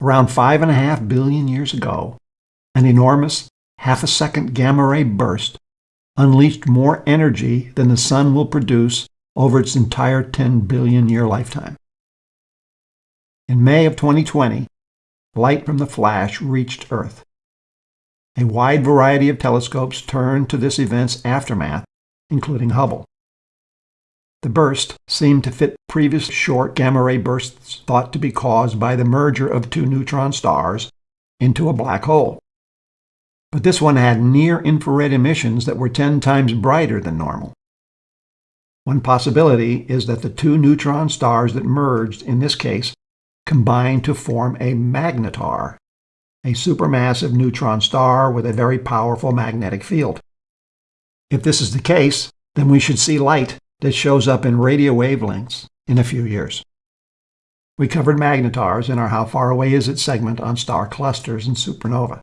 Around five and a half billion years ago, an enormous half a second gamma ray burst unleashed more energy than the sun will produce over its entire 10 billion year lifetime. In May of 2020, light from the flash reached Earth. A wide variety of telescopes turned to this event's aftermath, including Hubble. The burst seemed to fit previous short gamma ray bursts thought to be caused by the merger of two neutron stars into a black hole. But this one had near-infrared emissions that were 10 times brighter than normal. One possibility is that the two neutron stars that merged in this case combined to form a magnetar, a supermassive neutron star with a very powerful magnetic field. If this is the case, then we should see light that shows up in radio wavelengths in a few years. We covered magnetars in our How Far Away Is It segment on star clusters and supernova.